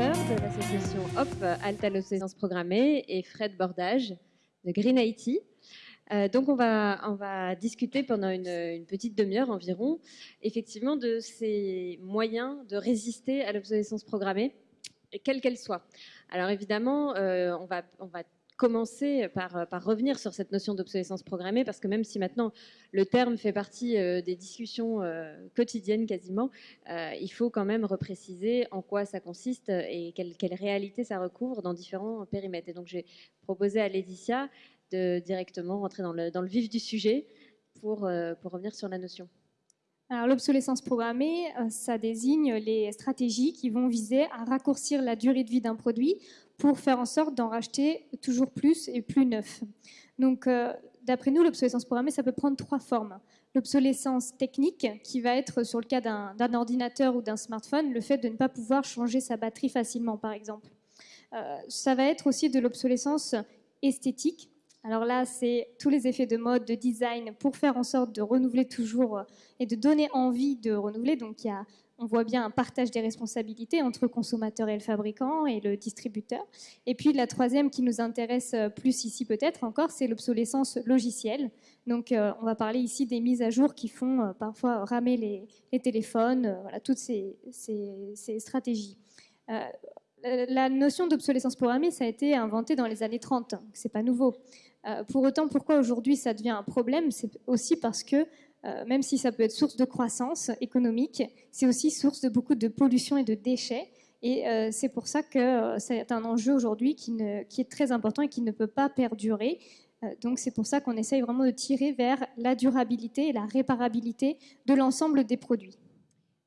De l'association HOP Alta l'obsolescence programmée et Fred Bordage de Green Haiti. Euh, donc on va, on va discuter pendant une, petite demi-heure environ, effectivement, de ces moyens de résister à l'obsolescence programmée, quelle qu'elle soit. Alors évidemment, euh, on, va, on va commencer par, par, revenir sur cette notion d'obsolescence programmée, parce que même si maintenant le terme fait partie euh, des discussions quotidiennes quasiment, il faut quand même repréciser en quoi ça consiste et quelle, quelle réalité ça recouvre dans différents périmètres. Et donc j'ai proposé à Laetitia de directement rentrer dans le, vif du sujet pour, euh, revenir sur la notion. Alors l'obsolescence programmée, euh, ça désigne les stratégies qui vont viser à raccourcir la durée de vie d'un produit pour faire en sorte d'en racheter toujours plus et plus neuf. Donc euh, d'après nous, l'obsolescence programmée, ça peut prendre trois formes. L'obsolescence technique, qui va être sur le cas d'un ordinateur ou d'un smartphone, le fait de ne pas pouvoir changer sa batterie facilement, par exemple. ça va être aussi de l'obsolescence esthétique, alors là, c'est tous les effets de mode, de design pour faire en sorte de renouveler toujours euh, et de donner envie de renouveler. Donc il y a, on voit bien un partage des responsabilités entre le consommateur et le fabricant et le distributeur. Et puis la troisième qui nous intéresse euh, plus ici peut-être encore, c'est l'obsolescence logicielle. Donc euh, on va parler ici des mises à jour qui font parfois ramer les, téléphones, voilà, toutes ces, stratégies. la notion d'obsolescence programmée, ça a été inventé dans les années 30, c'est pas nouveau. Euh, pour autant, pourquoi aujourd'hui ça devient un problème? C'est aussi parce que euh, même si ça peut être source de croissance économique, c'est aussi source de beaucoup de pollution et de déchets. Et euh, c'est pour ça que c'est un enjeu aujourd'hui qui, qui, est très important et qui ne peut pas perdurer. donc c'est pour ça qu'on essaye vraiment de tirer vers la durabilité et la réparabilité de l'ensemble des produits.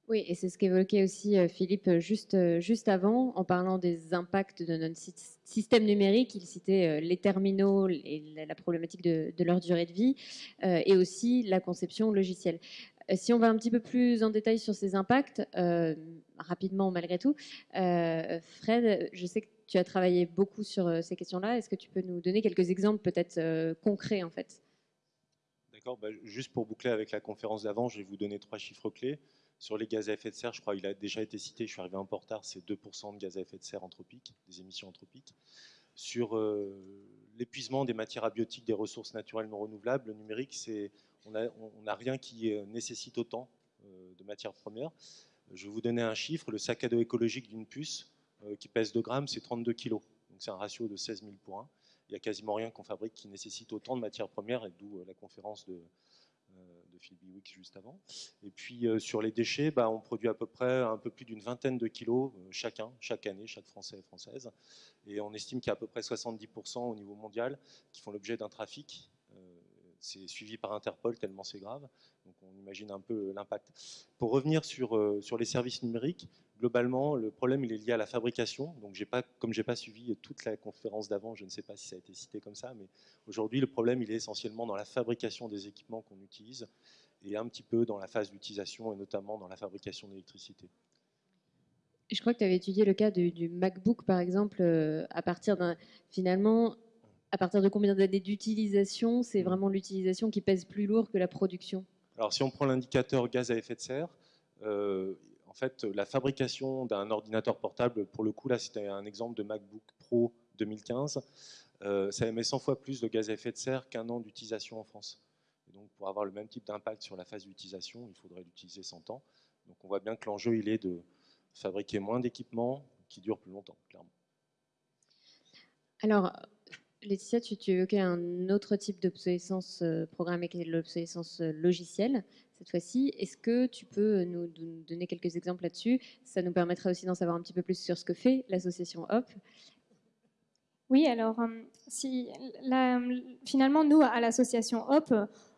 Oui, et c'est ce qu'évoquait aussi euh, Philippe euh, juste, euh, juste avant, en parlant des impacts de notre système numérique. Il citait les terminaux et la problématique de, leur durée de vie, et aussi la conception logicielle. Si on va un petit peu plus en détail sur ces impacts, rapidement malgré tout, Fred, je sais que tu as travaillé beaucoup sur ces questions-là. Est-ce que tu peux nous donner quelques exemples peut-être concrets en fait? D'accord, bah, juste pour boucler avec la conférence d'avant, je vais vous donner trois chiffres clés. Sur les gaz à effet de serre, je crois qu'il a déjà été cité, je suis arrivé un peu en retard, c'est 2% de gaz à effet de serre anthropiques, des émissions anthropiques. Sur euh, l'épuisement des matières abiotiques, des ressources naturelles non renouvelables, le numérique, on n'a rien qui euh, nécessite autant euh, de matières premières. Je vais vous donner un chiffre, le sac à dos écologique d'une puce qui pèse 2 grammes, c'est 32 kilos. Donc c'est un ratio de 16 000 pour 1. Il n'y a quasiment rien qu'on fabrique qui nécessite autant de matières premières, d'où la conférence de, Juste avant. Et puis euh, sur les déchets, bah, on produit à peu près un peu plus d'une vingtaine de kilos euh, chacun, chaque année, chaque Français et Française. Et on estime qu'il y a à peu près 70% au niveau mondial qui font l'objet d'un trafic. Euh, c'est suivi par Interpol tellement c'est grave. Donc on imagine un peu l'impact. Pour revenir sur, sur les services numériques, globalement, le problème il est lié à la fabrication. Donc, j'ai pas, comme je n'ai pas suivi toute la conférence d'avant, je ne sais pas si ça a été cité comme ça, mais aujourd'hui, le problème il est essentiellement dans la fabrication des équipements qu'on utilise et un petit peu dans la phase d'utilisation et notamment dans la fabrication d'électricité. Je crois que tu avais étudié le cas du, MacBook, par exemple, euh, à partir d'un. Finalement, à partir de combien d'années d'utilisation, c'est vraiment l'utilisation qui pèse plus lourd que la production? Alors, si on prend l'indicateur gaz à effet de serre, euh, en fait, la fabrication d'un ordinateur portable, pour le coup, là, c'était un exemple de MacBook Pro 2015, euh, ça émet 100 fois plus de gaz à effet de serre qu'un an d'utilisation en France. donc, pour avoir le même type d'impact sur la phase d'utilisation, il faudrait l'utiliser 100 ans. Donc, on voit bien que l'enjeu, il est de fabriquer moins d'équipements qui durent plus longtemps, clairement. Alors, Laetitia, tu, évoquais un autre type d'obsolescence euh, programmée qui est l'obsolescence euh, logicielle cette fois-ci. Est-ce que tu peux nous donner quelques exemples là-dessus? Ça nous permettra aussi d'en savoir un petit peu plus sur ce que fait l'association HOP. Oui, alors euh, finalement, nous, à l'association HOP,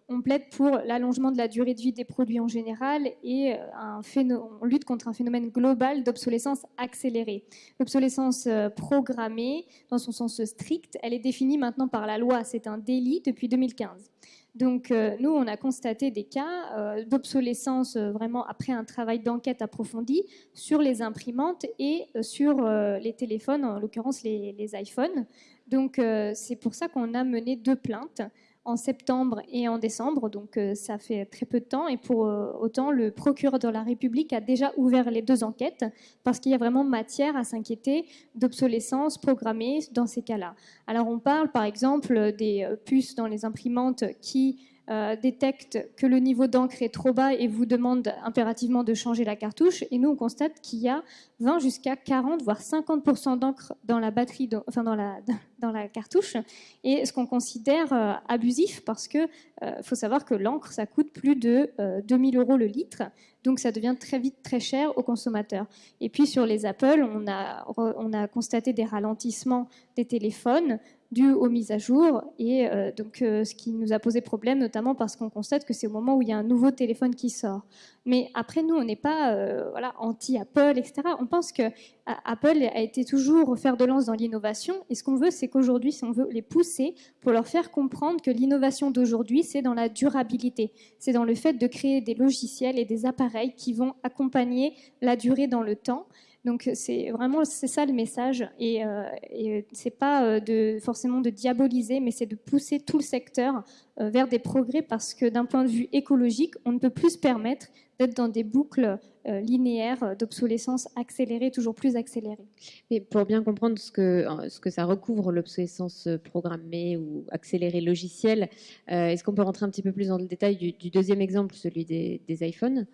on plaide pour l'allongement de la durée de vie des produits en général et euh, on lutte contre un phénomène global d'obsolescence accélérée. L'obsolescence euh, programmée, dans son sens strict, elle est définie maintenant par la loi, c'est un délit depuis 2015. Donc euh, nous, on a constaté des cas euh, d'obsolescence euh, vraiment après un travail d'enquête approfondi sur les imprimantes et sur les téléphones, en l'occurrence les, les, iPhones. Donc c'est pour ça qu'on a mené deux plaintes. En septembre et en décembre, donc ça fait très peu de temps. Et pour autant, le procureur de la République a déjà ouvert les deux enquêtes parce qu'il y a vraiment matière à s'inquiéter d'obsolescence programmée dans ces cas-là. Alors on parle par exemple des puces dans les imprimantes qui euh, détecte que le niveau d'encre est trop bas et vous demande impérativement de changer la cartouche. Et nous, on constate qu'il y a 20 jusqu'à 40, voire 50% d'encre dans la batterie, enfin dans la, dans la cartouche, et ce qu'on considère euh, abusif parce que euh, faut savoir que l'encre, ça coûte plus de 2000 euros le litre, donc ça devient très vite très cher aux consommateurs. Et puis sur les Apple, on a, on a constaté des ralentissements des téléphones, dû aux mises à jour, et euh, donc euh, ce qui nous a posé problème, notamment parce qu'on constate que c'est au moment où il y a un nouveau téléphone qui sort. Mais après, nous, on n'est pas euh, voilà, anti-Apple, etc. On pense que Apple a été toujours faire de lance dans l'innovation, et ce qu'on veut, c'est qu'aujourd'hui, si on veut les pousser pour leur faire comprendre que l'innovation d'aujourd'hui, c'est dans la durabilité, c'est dans le fait de créer des logiciels et des appareils qui vont accompagner la durée dans le temps. Donc c'est vraiment c'est ça le message. Et, euh, et c'est pas euh, de, forcément de diaboliser, mais c'est de pousser tout le secteur euh, vers des progrès parce que d'un point de vue écologique, on ne peut plus se permettre d'être dans des boucles linéaires d'obsolescence accélérée, toujours plus accélérée. Et pour bien comprendre ce que, ce que ça recouvre, l'obsolescence programmée ou accélérée logicielle, est-ce qu'on peut rentrer un petit peu plus dans le détail du, deuxième exemple, celui des, iPhones?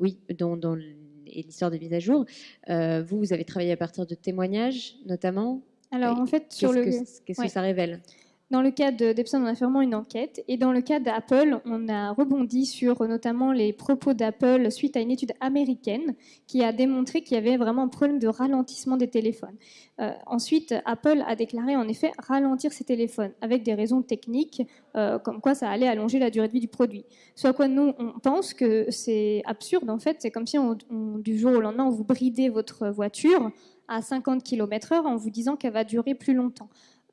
Oui, dans, dans et l'histoire des mises à jour. Euh, vous, vous avez travaillé à partir de témoignages, notamment? Alors, en fait, sur le. Qu'est-ce que ça révèle? Dans le cas d'Epson, on a fait vraiment une enquête. Et dans le cas d'Apple, on a rebondi sur notamment les propos d'Apple suite à une étude américaine qui a démontré qu'il y avait vraiment un problème de ralentissement des téléphones. Euh, ensuite, Apple a déclaré en effet ralentir ses téléphones avec des raisons techniques, euh, comme quoi ça allait allonger la durée de vie du produit. Soit quoi nous, on pense que c'est absurde en fait. C'est comme si du jour au lendemain, on vous bridait votre voiture à 50 km/h en vous disant qu'elle va durer plus longtemps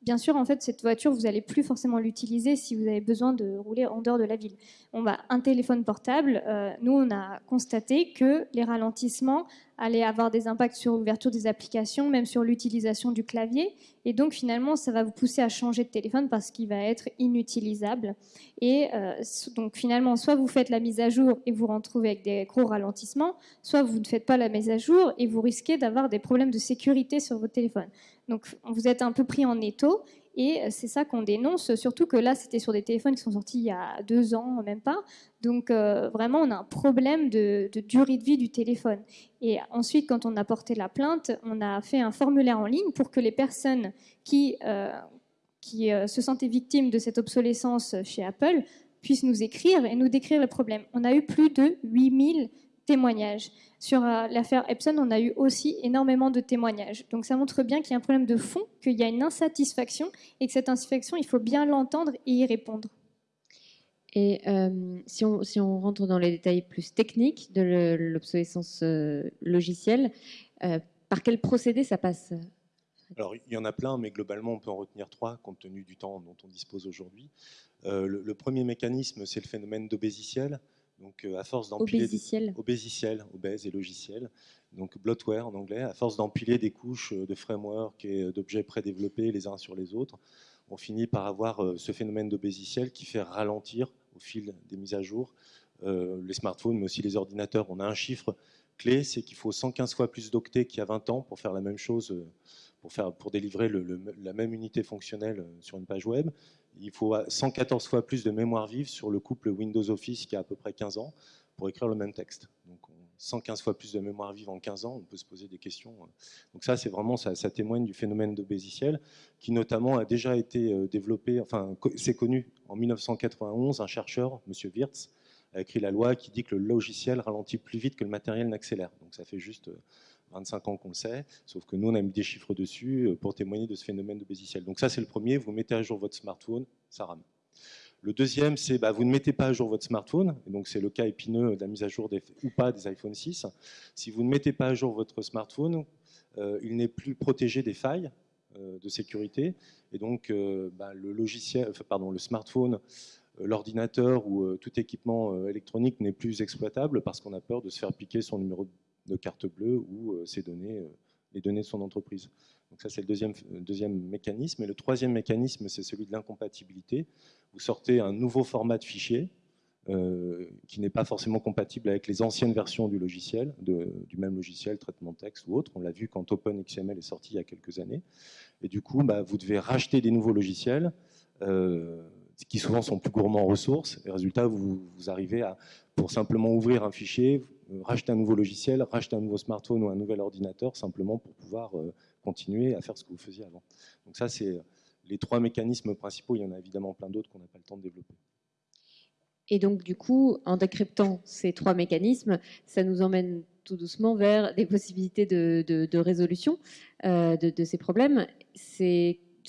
bien sûr, en fait, cette voiture, vous n'allez plus forcément l'utiliser si vous avez besoin de rouler en dehors de la ville. On va un téléphone portable. Euh, nous, on a constaté que les ralentissements allaient avoir des impacts sur l'ouverture des applications, même sur l'utilisation du clavier. Et donc, finalement, ça va vous pousser à changer de téléphone parce qu'il va être inutilisable. Et euh, donc, finalement, soit vous faites la mise à jour et vous retrouvez avec des gros ralentissements, soit vous ne faites pas la mise à jour et vous risquez d'avoir des problèmes de sécurité sur votre téléphone. Donc vous êtes un peu pris en étau et euh, c'est ça qu'on dénonce, surtout que là c'était sur des téléphones qui sont sortis il y a deux ans, même pas. Donc euh, vraiment on a un problème de, durée de vie du téléphone. Et ensuite quand on a porté la plainte, on a fait un formulaire en ligne pour que les personnes qui, euh, qui se sentaient victimes de cette obsolescence chez Apple puissent nous écrire et nous décrire le problème. On a eu plus de 8000 témoignages. Sur euh, l'affaire Epson, on a eu aussi énormément de témoignages. Donc ça montre bien qu'il y a un problème de fond, qu'il y a une insatisfaction et que cette insatisfaction, il faut bien l'entendre et y répondre. Et euh, si, on, si, on, rentre dans les détails plus techniques de l'obsolescence euh, logicielle, par quel procédé ça passe? Alors, il y en a plein, mais globalement, on peut en retenir trois, compte tenu du temps dont on dispose aujourd'hui. le, le, premier mécanisme, c'est le phénomène d'obésiciel. Donc, euh, à force d'empiler obésiciel. obésiciel, obèse et logiciel, donc bloatware en anglais, à force d'empiler des couches euh, de framework et euh, d'objets prédéveloppés les uns sur les autres, on finit par avoir ce phénomène d'obésiciel qui fait ralentir au fil des mises à jour les smartphones, mais aussi les ordinateurs. On a un chiffre clé, c'est qu'il faut 115 fois plus d'octets qu'il y a 20 ans pour faire la même chose, pour, faire, pour délivrer la même unité fonctionnelle sur une page web il faut 114 fois plus de mémoire vive sur le couple Windows Office qui a à peu près 15 ans pour écrire le même texte. Donc 115 fois plus de mémoire vive en 15 ans, on peut se poser des questions. Donc ça, c'est vraiment, ça, témoigne du phénomène de qui notamment a déjà été euh, développé, enfin, c'est connu en 1991, un chercheur, M. Wirtz, a écrit la loi qui dit que le logiciel ralentit plus vite que le matériel n'accélère. Euh, 25 ans qu'on le sait, sauf que nous, on a mis des chiffres dessus euh, pour témoigner de ce phénomène de Béziciel. Donc ça, c'est le premier, vous mettez à jour votre smartphone, ça rame. Le deuxième, c'est bah, vous ne mettez pas à jour votre smartphone, et donc c'est le cas épineux de la mise à jour ou pas des iPhone 6. Si vous ne mettez pas à jour votre smartphone, euh, il n'est plus protégé des failles euh, de sécurité, et donc bah, le smartphone, l'ordinateur ou tout équipement électronique n'est plus exploitable parce qu'on a peur de se faire piquer son numéro de carte bleue ou euh, ces données euh, les données de son entreprise. Donc ça, c'est le deuxième, deuxième mécanisme. Et le troisième mécanisme, c'est celui de l'incompatibilité. Vous sortez un nouveau format de fichier euh, qui n'est pas forcément compatible avec les anciennes versions du logiciel, du même logiciel, traitement de texte ou autre. On l'a vu quand OpenXML est sorti il y a quelques années. Et du coup, bah, vous devez racheter des nouveaux logiciels euh, qui souvent sont plus gourmands en ressources. Et résultat, vous arrivez à, pour simplement ouvrir un fichier, racheter un nouveau logiciel, racheter un nouveau smartphone ou un nouvel ordinateur, simplement pour pouvoir euh, continuer à faire ce que vous faisiez avant. Donc ça, c'est les trois mécanismes principaux. Il y en a évidemment plein d'autres qu'on n'a pas le temps de développer. Et donc, du coup, en décryptant ces trois mécanismes, ça nous emmène tout doucement vers des possibilités de, résolution euh, de, ces problèmes.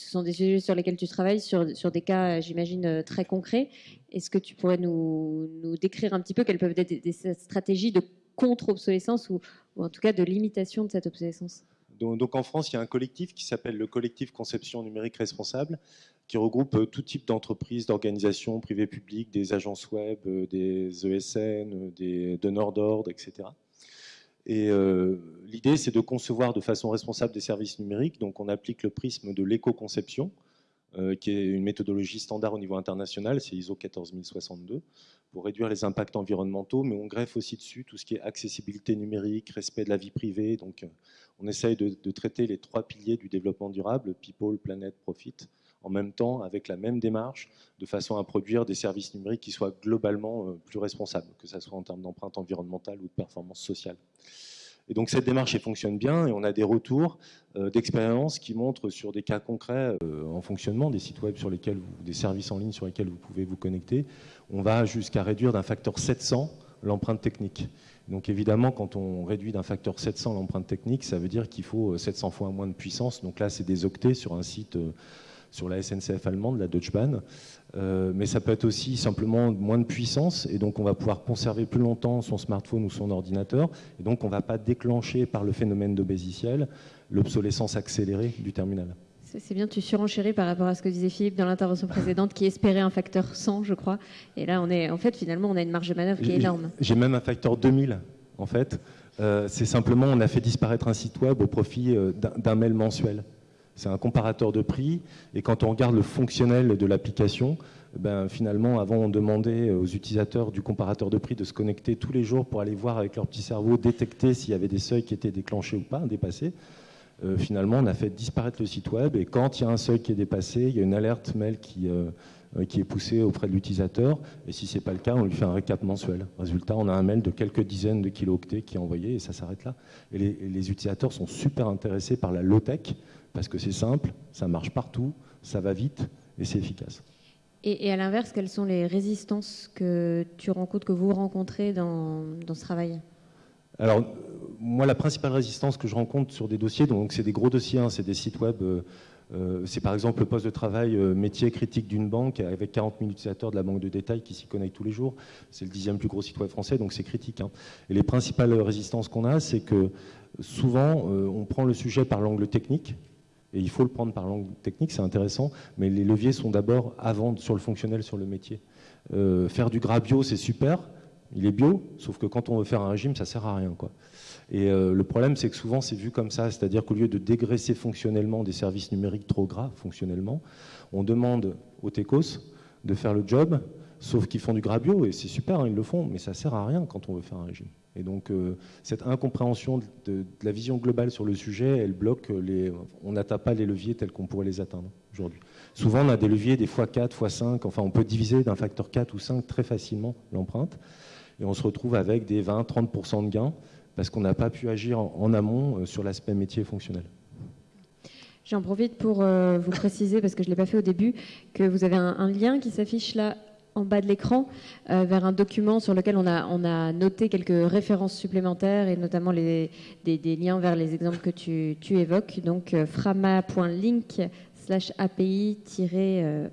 Ce sont des sujets sur lesquels tu travailles, sur, des cas, j'imagine, très concrets. Est-ce que tu pourrais nous, décrire un petit peu quelles peuvent être des, stratégies de contre-obsolescence ou, en tout cas de limitation de cette obsolescence? Donc, en France, il y a un collectif qui s'appelle le collectif Conception numérique responsable, qui regroupe euh, tout type d'entreprises, d'organisations privées publiques, des agences web, euh, des ESN, euh, des donneurs d'ordre, etc. Et l'idée, c'est de concevoir de façon responsable des services numériques. Donc on applique le prisme de l'éco-conception, qui est une méthodologie standard au niveau international, c'est ISO 14062, pour réduire les impacts environnementaux, mais on greffe aussi dessus tout ce qui est accessibilité numérique, respect de la vie privée. Donc on essaye de, de traiter les trois piliers du développement durable, people, planet, profit, en même temps avec la même démarche, de façon à produire des services numériques qui soient globalement euh, plus responsables, que ce soit en termes d'empreinte environnementale ou de performance sociale. Et donc cette démarche fonctionne bien et on a des retours euh, d'expérience qui montrent sur des cas concrets euh, en fonctionnement, des sites web sur lesquels des services en ligne sur lesquels vous pouvez vous connecter, on va jusqu'à réduire d'un facteur 700 l'empreinte technique. Donc évidemment, quand on réduit d'un facteur 700 l'empreinte technique, ça veut dire qu'il faut 700 fois moins de puissance. Donc là, c'est des octets sur un site sur la SNCF allemande, la Deutsche Bahn. Euh, mais ça peut être aussi simplement moins de puissance, et donc on va pouvoir conserver plus longtemps son smartphone ou son ordinateur, et donc on ne va pas déclencher par le phénomène d'obésiciel l'obsolescence accélérée du terminal. C'est bien, tu surenchéris par rapport à ce que disait Philippe dans l'intervention précédente, qui espérait un facteur 100, je crois. Et là, on est, en fait, finalement, on a une marge de manœuvre qui est énorme. J'ai même un facteur 2000, en fait. Euh, c'est simplement, on a fait disparaître un site web au profit euh, d'un mail mensuel. C'est un comparateur de prix. Et quand on regarde le fonctionnel de l'application, ben, finalement, avant, on demandait aux utilisateurs du comparateur de prix de se connecter tous les jours pour aller voir avec leur petit cerveau, détecter s'il y avait des seuils qui étaient déclenchés ou pas, dépassés. Euh, finalement, on a fait disparaître le site web. Et quand il y a un seuil qui est dépassé, il y a une alerte mail qui, euh, euh, est poussée auprès de l'utilisateur. Et si ce n'est pas le cas, on lui fait un récap mensuel. Résultat, on a un mail de quelques dizaines de kilooctets qui est envoyé et ça s'arrête là. Et les, les, utilisateurs sont super intéressés par la low-tech parce que c'est simple, ça marche partout, ça va vite et c'est efficace. Et, à l'inverse, quelles sont les résistances que tu rencontres, que vous rencontrez dans, ce travail? Alors, moi, la principale résistance que je rencontre sur des dossiers, donc c'est des gros dossiers, hein, c'est des sites web. Euh, euh, c'est par exemple le poste de travail euh, métier critique d'une banque avec 40 000 utilisateurs de la banque de détail qui s'y connectent tous les jours. C'est le dixième plus gros site web français, donc c'est critique. Hein. Et les principales résistances qu'on a, c'est que souvent on prend le sujet par l'angle technique, et il faut le prendre par langue technique, c'est intéressant, mais les leviers sont d'abord avant sur le fonctionnel, sur le métier. Euh, faire du gras bio, c'est super, il est bio, sauf que quand on veut faire un régime, ça sert à rien. Quoi. Et euh, le problème, c'est que souvent, c'est vu comme ça, c'est-à-dire qu'au lieu de dégraisser fonctionnellement des services numériques trop gras, fonctionnellement, on demande aux TECOS de faire le job, sauf qu'ils font du gras bio, et c'est super, hein, ils le font, mais ça sert à rien quand on veut faire un régime. Et donc, euh, cette incompréhension de, la vision globale sur le sujet, elle bloque les. On n'atteint pas les leviers tels qu'on pourrait les atteindre aujourd'hui. Souvent, on a des leviers des x4, x5, enfin, on peut diviser d'un facteur 4 ou 5 très facilement l'empreinte, et on se retrouve avec des 20-30% de gains parce qu'on n'a pas pu agir en, amont euh, sur l'aspect métier fonctionnel. J'en profite pour euh, vous préciser, parce que je ne l'ai pas fait au début, que vous avez un lien qui s'affiche là en bas de l'écran euh, vers un document sur lequel on a, noté quelques références supplémentaires et notamment des, liens vers les exemples que tu, évoques. Donc euh, frama.link slash API-OP. Euh,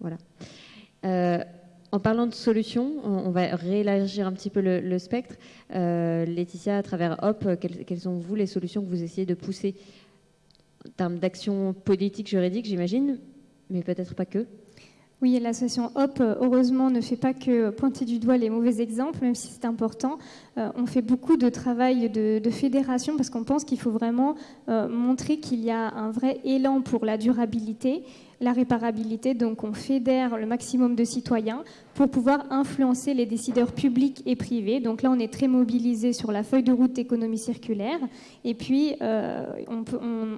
voilà. en parlant de solutions, on, va réélargir un petit peu le, spectre. Laetitia, à travers HOP, quelles, quelles, sont vous les solutions que vous essayez de pousser? En termes d'action politique, juridique, j'imagine, mais peut-être pas que Oui, l'association HOP, heureusement, ne fait pas que pointer du doigt les mauvais exemples, même si c'est important. Euh, on fait beaucoup de travail de, fédération parce qu'on pense qu'il faut vraiment euh, montrer qu'il y a un vrai élan pour la durabilité la réparabilité. Donc on fédère le maximum de citoyens pour pouvoir influencer les décideurs publics et privés. Donc là, on est très mobilisé sur la feuille de route d'économie circulaire. Et puis, euh, on,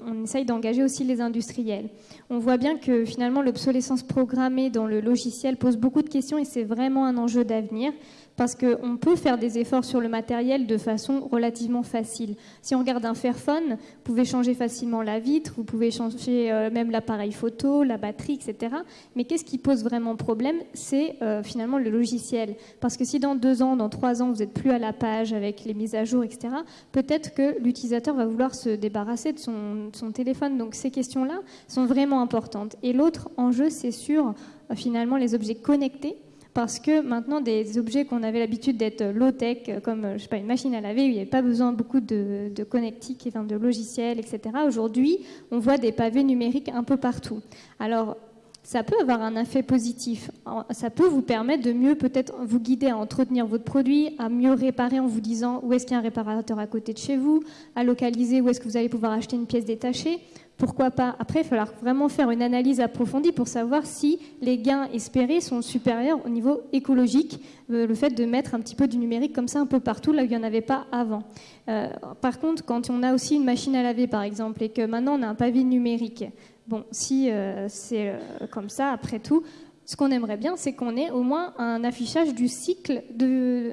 on, essaye d'engager aussi les industriels. On voit bien que finalement, l'obsolescence programmée dans le logiciel pose beaucoup de questions et c'est vraiment un enjeu d'avenir parce qu'on peut faire des efforts sur le matériel de façon relativement facile. Si on regarde un Fairphone, vous pouvez changer facilement la vitre, vous pouvez changer euh, même l'appareil photo, la batterie, etc. Mais qu'est-ce qui pose vraiment problème? C'est euh, finalement le logiciel. Parce que si dans deux ans, dans trois ans, vous n'êtes plus à la page avec les mises à jour, etc., peut-être que l'utilisateur va vouloir se débarrasser de son, téléphone. Donc ces questions-là sont vraiment importantes. Et l'autre enjeu, c'est sur euh, finalement les objets connectés parce que maintenant, des objets qu'on avait l'habitude d'être low-tech, comme je sais pas, une machine à laver, où il n'y avait pas besoin beaucoup de, de connectiques, enfin, de logiciels, etc., aujourd'hui, on voit des pavés numériques un peu partout. Alors, ça peut avoir un effet positif. Ça peut vous permettre de mieux peut-être vous guider à entretenir votre produit, à mieux réparer en vous disant où est-ce qu'il y a un réparateur à côté de chez vous, à localiser où est-ce que vous allez pouvoir acheter une pièce détachée pourquoi pas? Après, il va falloir vraiment faire une analyse approfondie pour savoir si les gains espérés sont supérieurs au niveau écologique, euh, le fait de mettre un petit peu du numérique comme ça un peu partout, là où il n'y en avait pas avant. Euh, par contre, quand on a aussi une machine à laver, par exemple, et que maintenant on a un pavé numérique, bon, si euh, c'est comme ça, après tout, ce qu'on aimerait bien, c'est qu'on ait au moins un affichage du cycle de,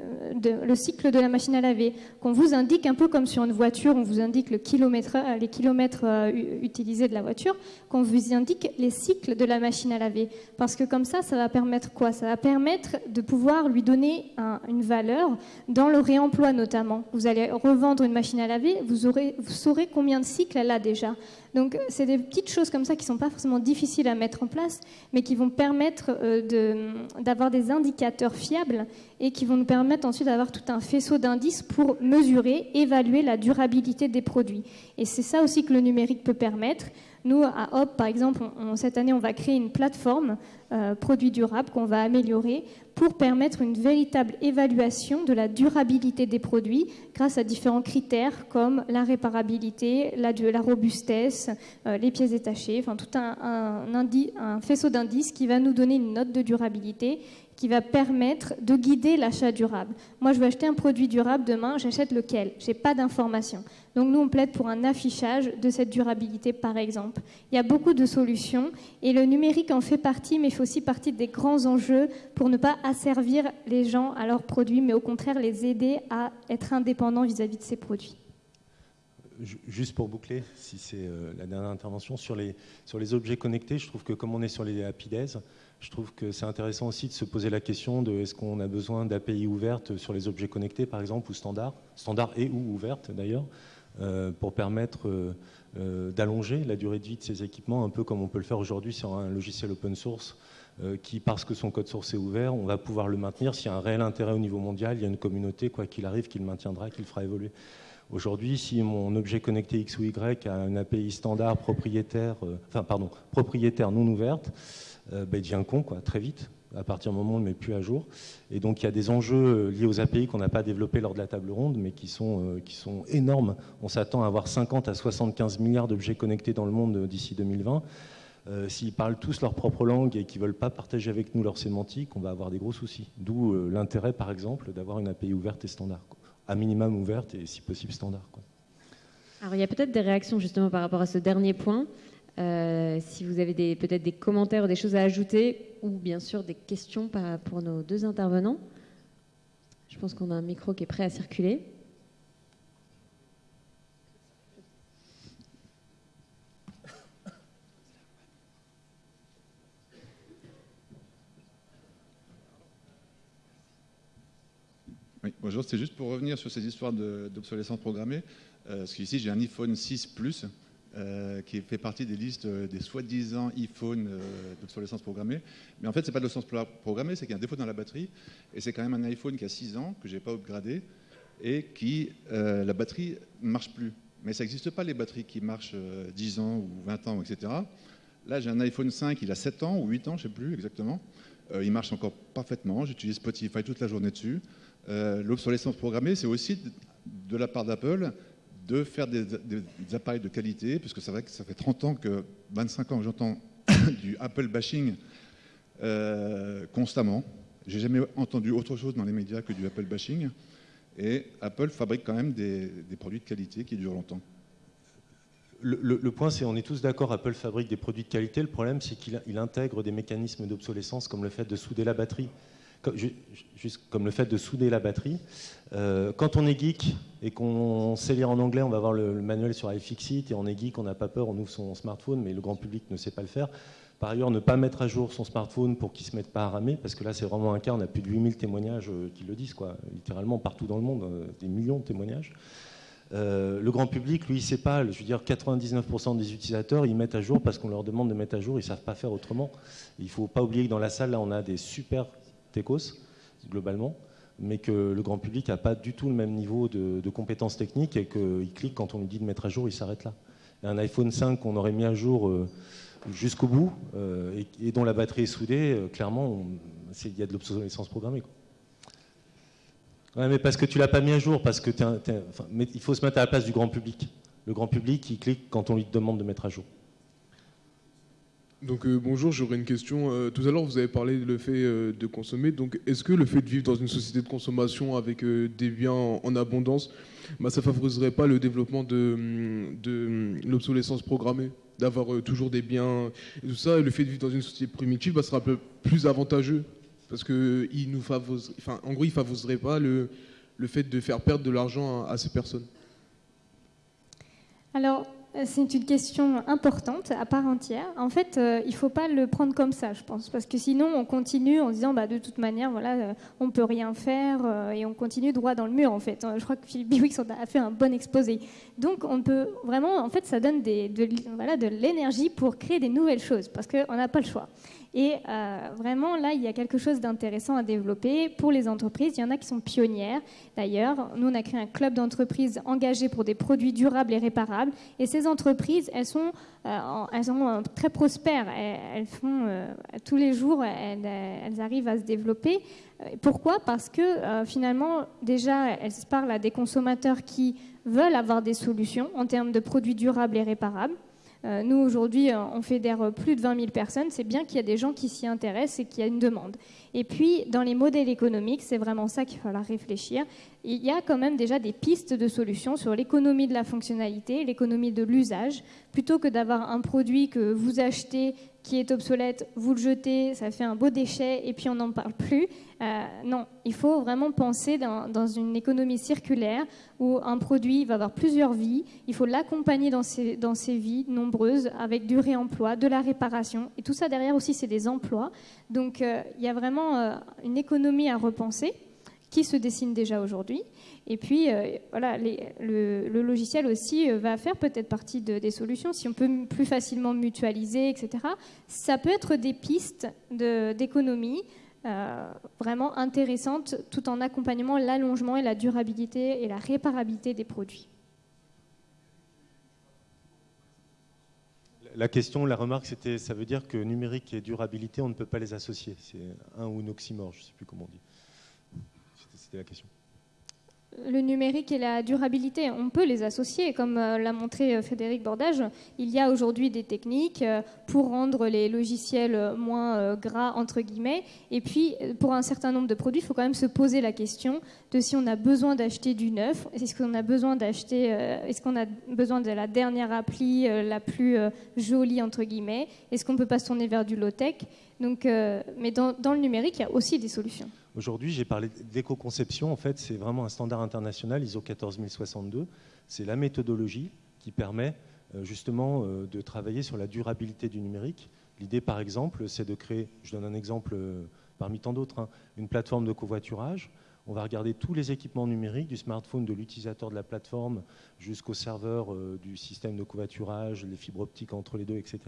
le cycle de la machine à laver, qu'on vous indique un peu comme sur une voiture, on vous indique le kilomètre, euh, les kilomètres euh, utilisés de la voiture, qu'on vous indique les cycles de la machine à laver. Parce que comme ça, ça va permettre quoi? Ça va permettre de pouvoir lui donner une valeur dans le réemploi notamment. Vous allez revendre une machine à laver, vous, aurez, vous saurez combien de cycles elle a déjà. Donc c'est des petites choses comme ça qui ne sont pas forcément difficiles à mettre en place, mais qui vont permettre euh, d'avoir des indicateurs fiables et qui vont nous permettre ensuite d'avoir tout un faisceau d'indices pour mesurer, évaluer la durabilité des produits. Et c'est ça aussi que le numérique peut permettre. Nous, à Hop, par exemple, cette année, on va créer une plateforme euh, produits durables qu'on va améliorer pour permettre une véritable évaluation de la durabilité des produits grâce à différents critères comme la réparabilité, la, robustesse, euh, les pièces détachées, enfin tout un, un, un faisceau d'indices qui va nous donner une note de durabilité qui va permettre de guider l'achat durable. Moi, je veux acheter un produit durable demain, j'achète lequel? Je n'ai pas d'informations. Donc nous, on plaide pour un affichage de cette durabilité, par exemple. Il y a beaucoup de solutions et le numérique en fait partie, mais il fait aussi partie des grands enjeux pour ne pas asservir les gens à leurs produits, mais au contraire les aider à être indépendants vis-à-vis de ces produits. Juste pour boucler, si c'est euh, la dernière intervention, sur les, sur les objets connectés, je trouve que comme on est sur les API je trouve que c'est intéressant aussi de se poser la question de est-ce qu'on a besoin d'API ouvertes sur les objets connectés, par exemple, ou standards, standards et ou ouvertes d'ailleurs, euh, pour permettre euh, euh, d'allonger la durée de vie de ces équipements, un peu comme on peut le faire aujourd'hui sur un logiciel open source qui, parce que son code source est ouvert, on va pouvoir le maintenir. S'il y a un réel intérêt au niveau mondial, il y a une communauté, quoi qu'il arrive, qui le maintiendra, qui le fera évoluer. Aujourd'hui, si mon objet connecté X ou Y a une API standard propriétaire, enfin pardon, propriétaire non ouverte, euh, ben, il devient con quoi, très vite, à partir du moment où on ne met plus à jour. Et donc il y a des enjeux euh, liés aux API qu'on n'a pas développés lors de la table ronde, mais qui sont, euh, qui sont énormes. On s'attend à avoir 50 à 75 milliards d'objets connectés dans le monde d'ici 2020. S'ils parlent tous leur propre langue et qu'ils ne veulent pas partager avec nous leur sémantique, on va avoir des gros soucis. D'où l'intérêt, par exemple, d'avoir une API ouverte et standard. À minimum ouverte et si possible standard. Alors il y a peut-être des réactions justement par rapport à ce dernier point. Euh, si vous avez peut-être des commentaires ou des choses à ajouter, ou bien sûr des questions pour nos deux intervenants. Je pense qu'on a un micro qui est prêt à circuler. Bonjour, c'est juste pour revenir sur ces histoires d'obsolescence programmée. Euh, parce qu'ici, j'ai un iPhone 6 Plus euh, qui fait partie des listes des soi-disant iPhone euh, d'obsolescence programmée. Mais en fait, ce n'est pas de l'obsolescence programmée, c'est qu'il y a un défaut dans la batterie. Et c'est quand même un iPhone qui a 6 ans, que je n'ai pas upgradé, et qui, euh, la batterie ne marche plus. Mais ça n'existe pas les batteries qui marchent 10 ans ou 20 ans, etc. Là, j'ai un iPhone 5, il a 7 ans ou 8 ans, je ne sais plus exactement. il marche encore parfaitement. J'utilise Spotify toute la journée dessus. L'obsolescence programmée, c'est aussi de la part d'Apple de faire des, appareils de qualité, puisque c'est vrai que ça fait 30 ans que, 25 ans que j'entends du Apple bashing euh, constamment. J'ai jamais entendu autre chose dans les médias que du Apple bashing. Et Apple fabrique quand même des, produits de qualité qui durent longtemps. Le, point, c'est on est tous d'accord, Apple fabrique des produits de qualité. Le problème, c'est qu'il intègre des mécanismes d'obsolescence comme le fait de souder la batterie juste comme le fait de souder la batterie. Euh, quand on est geek et qu'on sait lire en anglais, on va voir le, manuel sur iFixit et on est geek, on n'a pas peur, on ouvre son smartphone, mais le grand public ne sait pas le faire. Par ailleurs, ne pas mettre à jour son smartphone pour qu'il ne se mette pas à ramer, parce que là, c'est vraiment un cas, on a plus de 8000 témoignages euh, qui le disent, quoi, littéralement partout dans le monde, euh, des millions de témoignages. le grand public, lui, il ne sait pas. Je veux dire, 99% des utilisateurs, ils mettent à jour parce qu'on leur demande de mettre à jour, ils ne savent pas faire autrement. Il ne faut pas oublier que dans la salle, là, on a des super techos, globalement, mais que le grand public n'a pas du tout le même niveau de, compétences techniques et qu'il clique quand on lui dit de mettre à jour, il s'arrête là. un iPhone 5 qu'on aurait mis à jour euh, jusqu'au bout euh, et, dont la batterie est soudée, euh, clairement, il y a de l'obsolescence programmée. mais parce que tu l'as pas mis à jour, parce que il faut se mettre à la place du grand public. Le grand public, il clique quand on lui demande de mettre à jour. Donc euh, bonjour, j'aurais une question. Euh, tout à l'heure, vous avez parlé de le fait euh, de consommer. Donc est-ce que le fait de vivre dans une société de consommation avec des biens en, abondance, bah, ça favoriserait pas le développement de, l'obsolescence programmée D'avoir toujours des biens et tout ça? Le fait de vivre dans une société primitive bah, sera plus avantageux. Parce que il nous enfin, en gros, il favoriserait pas le, le fait de faire perdre de l'argent à, à ces personnes. Alors, c'est une question importante à part entière. En fait, euh, il ne faut pas le prendre comme ça, je pense, parce que sinon on continue en disant bah, de toute manière, voilà, euh, on ne peut rien faire et on continue droit dans le mur. En fait, je crois que Philippe Biwix a fait un bon exposé. Donc, on peut vraiment, en fait, ça donne de, l'énergie pour créer des nouvelles choses, parce qu'on n'a pas le choix. Et euh, vraiment, là, il y a quelque chose d'intéressant à développer pour les entreprises. Il y en a qui sont pionnières. D'ailleurs, nous, on a créé un club d'entreprises engagées pour des produits durables et réparables. Entreprises, elles sont, euh, elles sont euh, très prospères. Elles, font tous les jours, elles, elles, arrivent à se développer. Pourquoi? Parce que finalement, déjà, elles parlent à des consommateurs qui veulent avoir des solutions en termes de produits durables et réparables. Euh, nous, aujourd'hui, euh, on fédère plus de 20 000 personnes. C'est bien qu'il y a des gens qui s'y intéressent et qu'il y a une demande. Et puis, dans les modèles économiques, c'est vraiment ça qu'il va falloir réfléchir. Il y a quand même déjà des pistes de solutions sur l'économie de la fonctionnalité, l'économie de l'usage. Plutôt que d'avoir un produit que vous achetez qui est obsolète, vous le jetez, ça fait un beau déchet et puis on n'en parle plus. Euh, non, il faut vraiment penser dans, une économie circulaire où un produit va avoir plusieurs vies. Il faut l'accompagner dans ces, dans ces vies nombreuses avec du réemploi, de la réparation. Et tout ça derrière aussi, c'est des emplois. Donc euh, il y a vraiment euh, une économie à repenser qui se dessine déjà aujourd'hui. Et puis, voilà, le, logiciel aussi va faire peut-être partie des solutions. Si on peut plus facilement mutualiser, etc., ça peut être des pistes d'économie euh, vraiment intéressante tout en accompagnant l'allongement et la durabilité et la réparabilité des produits. La question, la remarque, c'était ça veut dire que numérique et durabilité, on ne peut pas les associer. C'est un ou une oxymore, je ne sais plus comment on dit. C'était la question le numérique et la durabilité, on peut les associer, comme euh, l'a montré euh, Frédéric Bordage. Il y a aujourd'hui des techniques euh, pour rendre les logiciels moins gras, entre guillemets. Et puis, pour un certain nombre de produits, il faut quand même se poser la question de si on a besoin d'acheter du neuf, est-ce qu'on a besoin d'acheter, est-ce qu'on a besoin de la dernière appli la plus jolie, entre guillemets, est-ce qu'on peut pas se tourner vers du low-tech? Donc, mais dans le numérique, il y a aussi des solutions. Aujourd'hui, j'ai parlé d'éco-conception. En fait, c'est vraiment un standard international, ISO 14062. C'est la méthodologie qui permet euh, justement euh, de travailler sur la durabilité du numérique. L'idée, par exemple, c'est de créer, je donne un exemple euh, parmi tant d'autres, hein, une plateforme de covoiturage. On va regarder tous les équipements numériques, du smartphone de l'utilisateur de la plateforme jusqu'au serveur du système de covoiturage, les fibres optiques entre les deux, etc.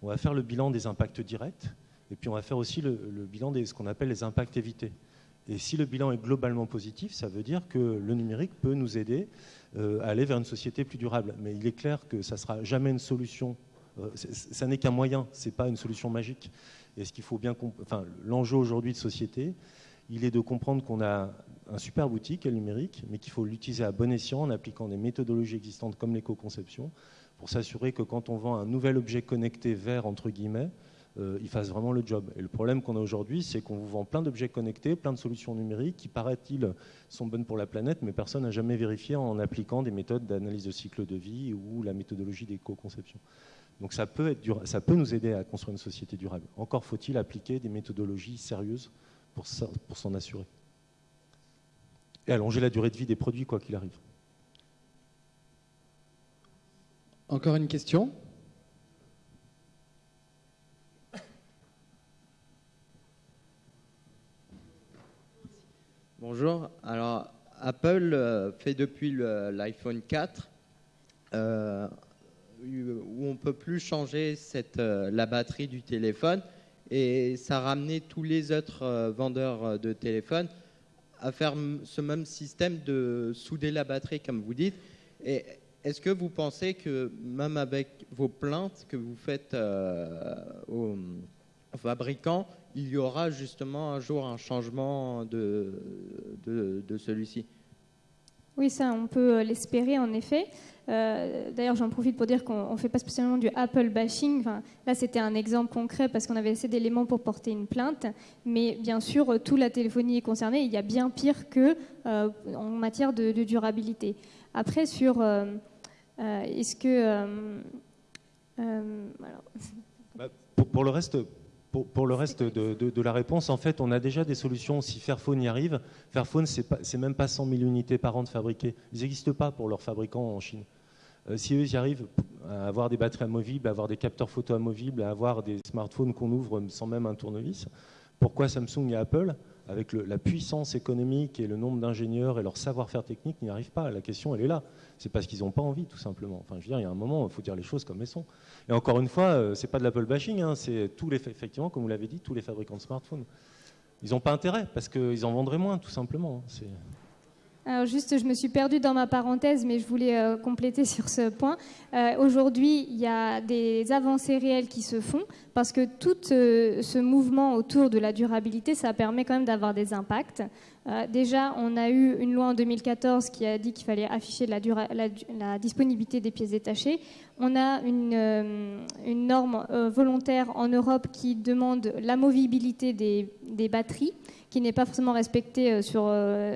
On va faire le bilan des impacts directs et puis on va faire aussi le, bilan de ce qu'on appelle les impacts évités. Et si le bilan est globalement positif, ça veut dire que le numérique peut nous aider euh, à aller vers une société plus durable. Mais il est clair que ça ne sera jamais une solution ça n'est qu'un moyen, ce n'est pas une solution magique. Et ce qu'il faut bien enfin, l'enjeu aujourd'hui de société, il est de comprendre qu'on a un super outil le numérique, mais qu'il faut l'utiliser à bon escient en appliquant des méthodologies existantes comme l'éco-conception pour s'assurer que quand on vend un nouvel objet connecté vert, entre guillemets, euh, il fasse vraiment le job. Et le problème qu'on a aujourd'hui, c'est qu'on vous vend plein d'objets connectés, plein de solutions numériques qui, paraît-il, sont bonnes pour la planète, mais personne n'a jamais vérifié en appliquant des méthodes d'analyse de cycle de vie ou la méthodologie d'éco-conception. Donc ça peut, être ça peut nous aider à construire une société durable. Encore faut-il appliquer des méthodologies sérieuses pour s'en assurer. Et allonger la durée de vie des produits, quoi qu'il arrive. Encore une question? Bonjour. Alors, Apple euh, fait depuis l'iPhone 4 euh, où on ne peut plus changer euh, la batterie du téléphone et ça a ramené tous les autres vendeurs de téléphones à faire ce même système de souder la batterie, comme vous dites. Et est-ce que vous pensez que même avec vos plaintes que vous faites aux, fabricants, il y aura justement un jour un changement de, de, celui-ci Oui, ça, on peut l'espérer en effet. Euh, d'ailleurs, j'en profite pour dire qu'on ne fait pas spécialement du Apple bashing. là, c'était un exemple concret parce qu'on avait assez d'éléments pour porter une plainte. Mais bien sûr, toute la téléphonie est concernée. Il y a bien pire que euh, en matière de, durabilité. Après, sur euh, est-ce que. Euh, euh, bah, pour, le reste, pour, le reste de, la réponse, en fait, on a déjà des solutions si Fairphone y arrive. Fairphone, c'est même pas 100 000 unités par an de fabriquer. Ils n'existent pas pour leurs fabricants en Chine. si eux y arrivent à avoir des batteries amovibles, à avoir des capteurs photo amovibles, à avoir des smartphones qu'on ouvre sans même un tournevis, pourquoi Samsung et Apple, avec la puissance économique et le nombre d'ingénieurs et leur savoir-faire technique, n'y arrivent pas La question, elle est là c'est parce qu'ils n'ont pas envie, tout simplement. Enfin, je veux dire, il y a un moment, il faut dire les choses comme elles sont. Et encore une fois, euh, c'est pas de l'Apple bashing, hein, c'est tous les, effectivement, comme vous l'avez dit, tous les fabricants de smartphones. Ils n'ont pas intérêt parce qu'ils en vendraient moins, tout simplement. Hein, juste, je me suis perdue dans ma parenthèse, mais je voulais euh, compléter sur ce point. Euh, aujourd'hui, il y a des avancées réelles qui se font parce que tout ce mouvement autour de la durabilité, ça permet quand même d'avoir des impacts. Euh, déjà, on a eu une loi en 2014 qui a dit qu'il fallait afficher la, disponibilité des pièces détachées. On a une, euh, norme euh, volontaire en Europe qui demande l'amovibilité des, des batteries, qui n'est pas forcément respectée sur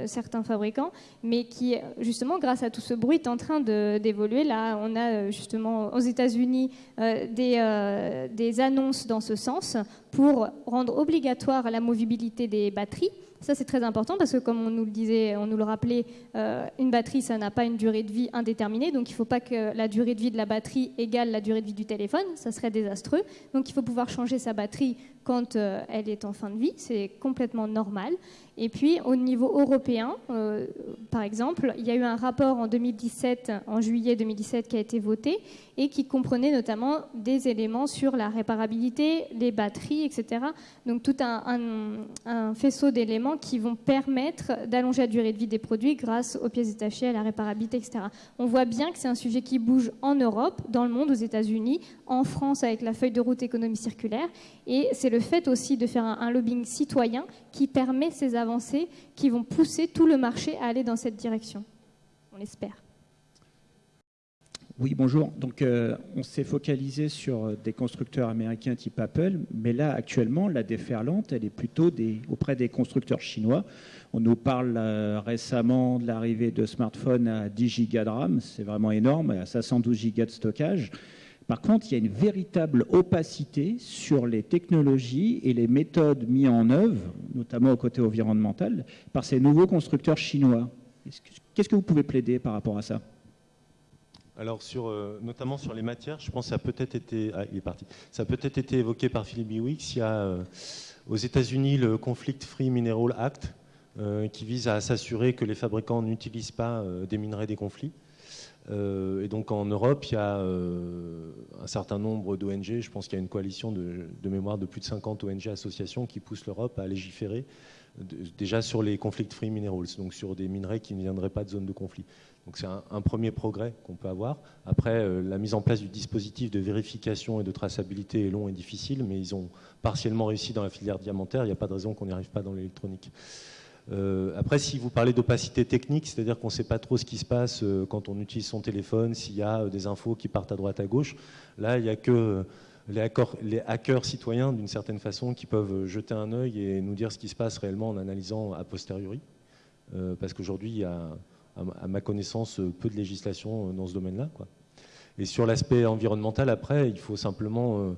certains fabricants, mais qui, justement, grâce à tout ce bruit, est en train d'évoluer. Là, on a justement aux États-Unis des, annonces dans ce sens pour rendre obligatoire la mobilité des batteries. Ça, c'est très important parce que, comme on nous le disait, on nous le rappelait, euh, une batterie, ça n'a pas une durée de vie indéterminée. Donc, il ne faut pas que la durée de vie de la batterie égale la durée de vie du téléphone. Ça serait désastreux. Donc, il faut pouvoir changer sa batterie quand euh, elle est en fin de vie. C'est complètement normal. Et puis, au niveau européen, euh, par exemple, il y a eu un rapport en 2017, en juillet 2017, qui a été voté et qui comprenait notamment des éléments sur la réparabilité, les batteries, etc. Donc, tout un, un faisceau d'éléments qui vont permettre d'allonger la durée de vie des produits grâce aux pièces détachées, à la réparabilité, etc. On voit bien que c'est un sujet qui bouge en Europe, dans le monde, aux États-Unis, en France avec la feuille de route économie circulaire. Et c'est le fait aussi de faire un, lobbying citoyen qui permet ces avancées qui vont pousser tout le marché à aller dans cette direction. On l'espère. Oui, bonjour. Donc, euh, on s'est focalisé sur des constructeurs américains type Apple, mais là, actuellement, la déferlante, elle est plutôt auprès des constructeurs chinois. On nous parle euh, récemment de l'arrivée de smartphones à 10 gigas de RAM, c'est vraiment énorme, à 512 gigas de stockage. Par contre, il y a une véritable opacité sur les technologies et les méthodes mises en œuvre, notamment au côté environnemental, par ces nouveaux constructeurs chinois. Qu'est-ce que vous pouvez plaider par rapport à ça? Alors, euh, notamment sur les matières, je pense que ça a peut-être été, ah, peut-être été évoqué par Philippe Biwix. Il y a euh, aux États-Unis le Conflict Free Mineral Act, euh, qui vise à s'assurer que les fabricants n'utilisent pas des minerais des conflits. Euh, et donc en Europe, il y a euh, un certain nombre d'ONG, je pense qu'il y a une coalition de, mémoire de plus de 50 ONG associations qui poussent l'Europe à légiférer déjà sur les conflict free minerals, donc sur des minerais qui ne viendraient pas de zone de conflit. Donc c'est un, premier progrès qu'on peut avoir. Après, euh, la mise en place du dispositif de vérification et de traçabilité est long et difficile, mais ils ont partiellement réussi dans la filière diamantaire. Il n'y a pas de raison qu'on n'y arrive pas dans l'électronique. Euh, après, si vous parlez d'opacité technique, c'est-à-dire qu'on ne sait pas trop ce qui se passe euh, quand on utilise son téléphone, s'il y a des infos qui partent à droite, à gauche, là, il n'y a que les hackers, citoyens, d'une certaine façon, qui peuvent jeter un œil et nous dire ce qui se passe réellement en analysant a posteriori. parce qu'aujourd'hui, il y a à ma connaissance, peu de législation euh, dans ce domaine-là. Et sur l'aspect environnemental, après, il faut simplement euh,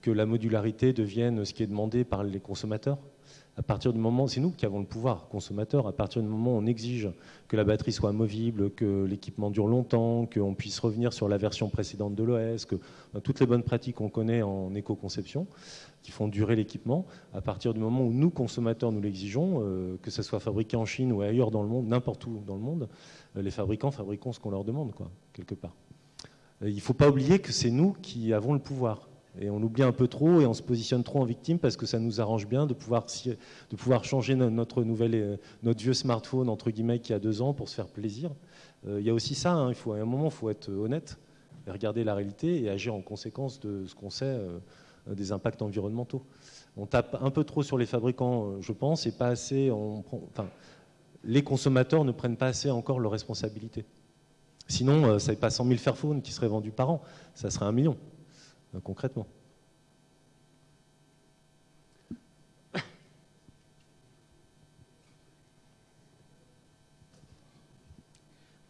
que la modularité devienne ce qui est demandé par les consommateurs. À partir du moment, c'est nous qui avons le pouvoir, consommateurs, à partir du moment où on exige que la batterie soit amovible, que l'équipement dure longtemps, qu'on puisse revenir sur la version précédente de l'OS, que toutes les bonnes pratiques qu'on connaît en éco-conception, qui font durer l'équipement, à partir du moment où nous, consommateurs, nous l'exigeons, euh, que ce soit fabriqué en Chine ou ailleurs dans le monde, n'importe où dans le monde, euh, les fabricants fabriquons ce qu'on leur demande, quoi, quelque part. il ne faut pas oublier que c'est nous qui avons le pouvoir. Et on oublie un peu trop et on se positionne trop en victime parce que ça nous arrange bien de pouvoir, de pouvoir changer notre, nouvelle, euh, notre vieux smartphone, entre guillemets, qui a deux ans pour se faire plaisir. Il y a aussi ça, hein, il faut, à un moment, il faut être honnête et regarder la réalité et agir en conséquence de ce qu'on sait euh, des impacts environnementaux. On tape un peu trop sur les fabricants, euh, je pense, et pas assez. enfin, les consommateurs ne prennent pas assez encore leurs responsabilités. Sinon, euh, ça n'est pas 100 000 Fairphone qui seraient vendus par an, ça serait un million, concrètement.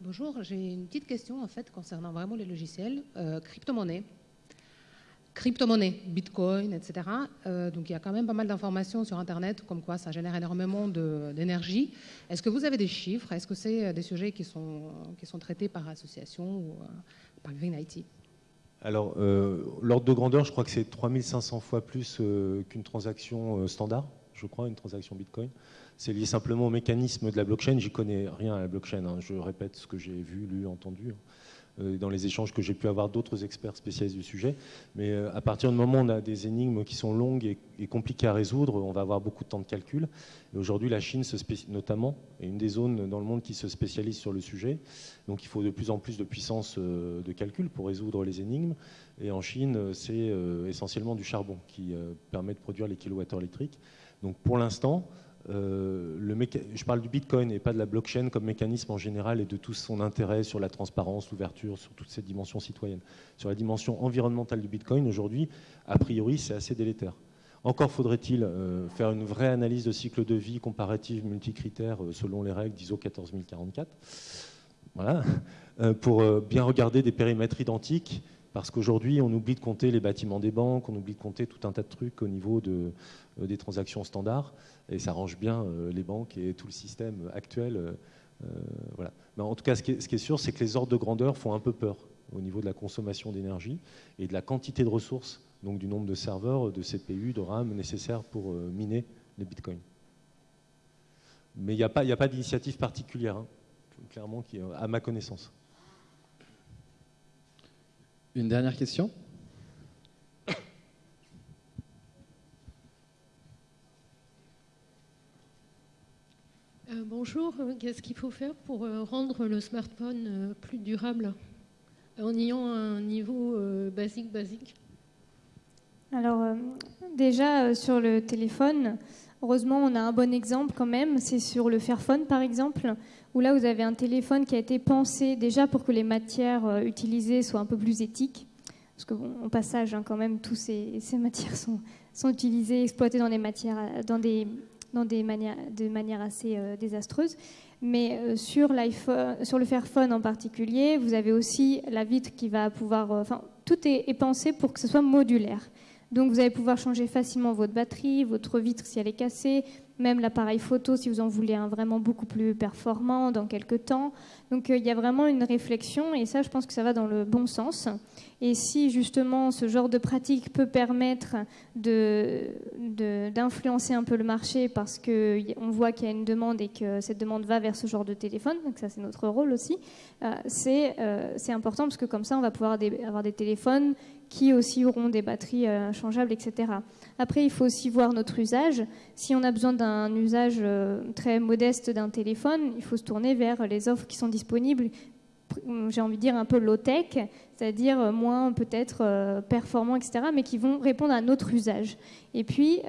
Bonjour, j'ai une petite question en fait concernant vraiment les logiciels. crypto-monnaie, crypto-monnaies, bitcoin, etc. Euh, donc il y a quand même pas mal d'informations sur Internet, comme quoi ça génère énormément d'énergie. Est-ce que vous avez des chiffres? Est-ce que c'est euh, des sujets qui sont, qui sont traités par association ou euh, par Green IT Alors, l'ordre de grandeur, je crois que c'est 3500 fois plus qu'une transaction standard, je crois, une transaction bitcoin. C'est lié simplement au mécanisme de la blockchain. J'y connais rien à la blockchain. Hein. Je répète ce que j'ai vu, lu, entendu. Hein. Euh, dans les échanges que j'ai pu avoir d'autres experts spécialistes du sujet. Mais euh, à partir du moment où on a des énigmes qui sont longues et, compliquées à résoudre, on va avoir beaucoup de temps de calcul. Et aujourd'hui, la Chine, notamment, est une des zones dans le monde qui se spécialise sur le sujet. Donc il faut de plus en plus de puissance euh, de calcul pour résoudre les énigmes. Et en Chine, c'est essentiellement du charbon qui permet de produire les kilowattheures électriques. Donc pour l'instant, euh, je parle du Bitcoin et pas de la blockchain comme mécanisme en général et de tout son intérêt sur la transparence, l'ouverture, sur toutes ces dimensions citoyennes. Sur la dimension environnementale du Bitcoin, aujourd'hui, a priori, c'est assez délétère. Encore faudrait-il euh, faire une vraie analyse de cycle de vie comparative multicritère euh, selon les règles d'ISO 14044, voilà, pour bien regarder des périmètres identiques parce qu'aujourd'hui, on oublie de compter les bâtiments des banques, on oublie de compter tout un tas de trucs au niveau de, des transactions standards et ça range bien euh, les banques et tout le système actuel. Euh, euh. Mais en tout cas, ce qui est, sûr, c'est que les ordres de grandeur font un peu peur au niveau de la consommation d'énergie et de la quantité de ressources, donc du nombre de serveurs, de CPU, de RAM nécessaires pour miner les bitcoins. Mais il n'y a pas, d'initiative particulière, hein, clairement, à ma connaissance. Une dernière question? Euh, bonjour, qu'est-ce qu'il faut faire pour euh, rendre le smartphone euh, plus durable en ayant un niveau basique basique? Alors déjà sur le téléphone, heureusement on a un bon exemple quand même, c'est sur le Fairphone par exemple, où là vous avez un téléphone qui a été pensé déjà pour que les matières utilisées soient un peu plus éthiques, parce qu'au passage hein, quand même tous ces, matières sont, utilisées, exploitées dans des matières, dans des dans des manières, de manière assez euh, désastreuse. Mais euh, sur, sur le Fairphone en particulier, vous avez aussi la vitre qui va pouvoir... Euh, enfin, tout est, pensé pour que ce soit modulaire. Donc vous allez pouvoir changer facilement votre batterie, votre vitre si elle est cassée, même l'appareil photo si vous en voulez un vraiment beaucoup plus performant dans quelques temps. Donc il y a vraiment une réflexion et ça je pense que ça va dans le bon sens. Et si justement ce genre de pratique peut permettre d'influencer un peu le marché parce qu'on voit qu'il y a une demande et que cette demande va vers ce genre de téléphone, donc ça c'est notre rôle aussi, euh, euh, c'est important parce que comme ça on va pouvoir avoir des téléphones qui aussi auront des batteries euh, changeables, etc. Après, il faut aussi voir notre usage. Si on a besoin d'un usage euh, très modeste d'un téléphone, il faut se tourner vers les offres qui sont disponibles, j'ai envie de dire un peu low-tech, c'est-à-dire moins peut-être performants, etc., mais qui vont répondre à notre usage. Et puis,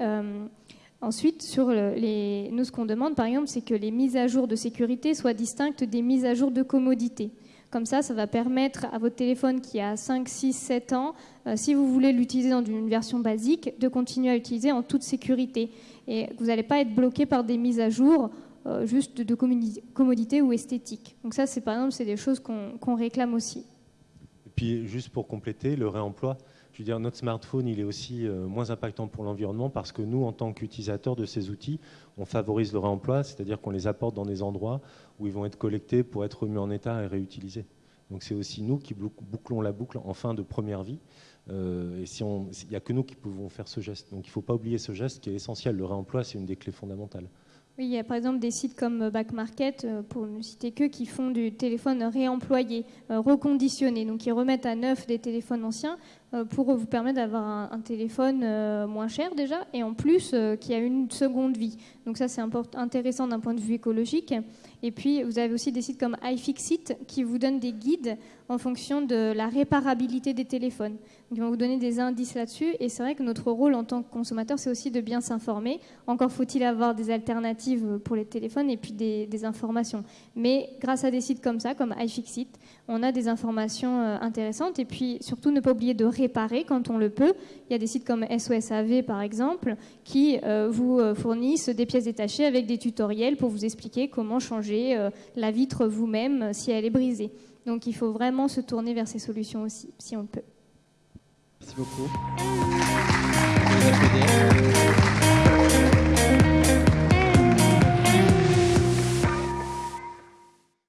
Ensuite, sur nous, ce qu'on demande, par exemple, c'est que les mises à jour de sécurité soient distinctes des mises à jour de commodité. Comme ça, ça va permettre à votre téléphone qui a 5, 6, 7 ans, euh, si vous voulez l'utiliser dans une version basique, de continuer à l'utiliser en toute sécurité. Et vous n'allez pas être bloqué par des mises à jour euh, juste de commodité ou esthétique. Donc ça, c'est par exemple, c'est des choses qu'on réclame aussi. Et puis, juste pour compléter, le réemploi, je veux dire, notre smartphone, il est aussi euh, moins impactant pour l'environnement parce que nous, en tant qu'utilisateurs de ces outils, on favorise le réemploi, c'est-à-dire qu'on les apporte dans des endroits où ils vont être collectés pour être remis en état et réutilisés. Donc c'est aussi nous qui bouclons la boucle en fin de première vie. Euh, et il n'y a que nous qui pouvons faire ce geste. Donc il ne faut pas oublier ce geste qui est essentiel. Le réemploi, c'est une des clés fondamentales. Oui, il y a par exemple des sites comme Back Market, euh, pour ne citer que, qui font du téléphone réemployé, reconditionné. Donc ils remettent à neuf des téléphones anciens euh, pour vous permettre d'avoir un, téléphone euh, moins cher déjà et en plus euh, qui a une seconde vie. Donc ça c'est intéressant d'un point de vue écologique. Et puis vous avez aussi des sites comme iFixit qui vous donnent des guides en fonction de la réparabilité des téléphones. Donc, ils vont vous donner des indices là-dessus et c'est vrai que notre rôle en tant que consommateur c'est aussi de bien s'informer. Encore faut-il avoir des alternatives pour les téléphones et puis des, informations. Mais grâce à des sites comme ça, comme iFixit, on a des informations euh, intéressantes. Et puis surtout, ne pas oublier de réparer quand on le peut. Il y a des sites comme SOSAV par exemple qui euh, vous euh, fournissent des pièces détachées avec des tutoriels pour vous expliquer comment changer euh, la vitre vous-même si elle est brisée. Donc il faut vraiment se tourner vers ces solutions aussi, si on le peut. Merci beaucoup.